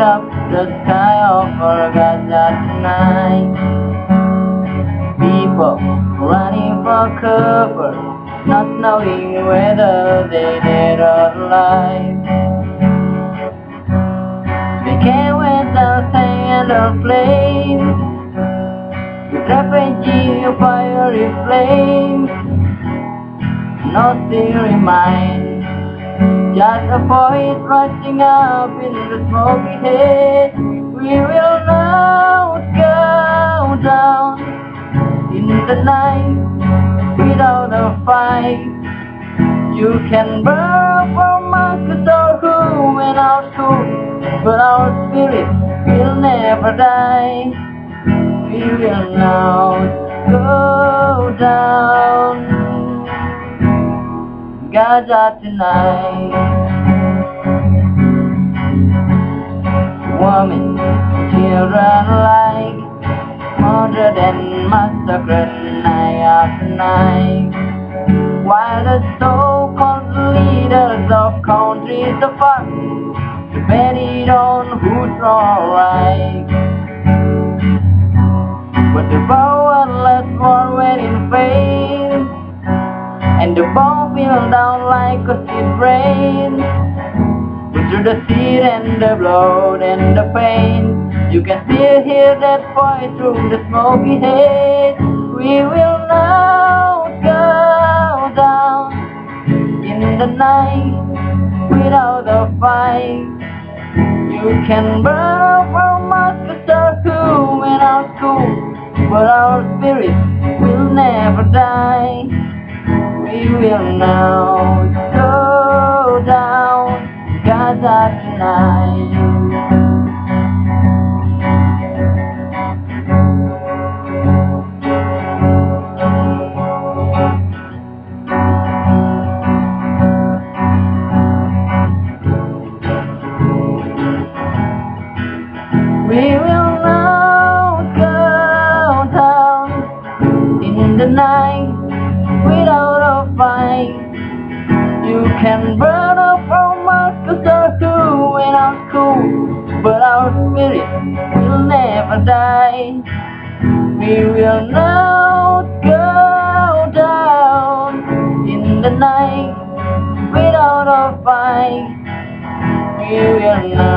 up the sky of Gaza tonight People running for cover Not knowing whether they dead or alive They wait the sand or flame With refugee fiery flames Nothing remains just a voice rising up in the smoky head. We will the night without a fight. You can burn from Marcus or who our soul, but our spirit will never die. We will not go down. Gaza tonight. Women, children like murdered and night after. While the so-called leaders of countries apart debated on who's alright. But the powerless were waiting faith and the bomb fell down like a seed rain through the seed and the blood and the pain You can still hear that voice through the smoky haze We will not in the night without a fight You can burn from us to who and our school But our spirit will never die we will now go down Gaza tonight. We will now go down in the night without a fight. You can burn up our Marcus or who and our school, but our spirit will never die. We will not go down in the night without a fight. We will now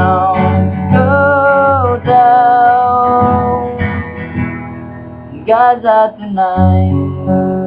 Gaza tonight.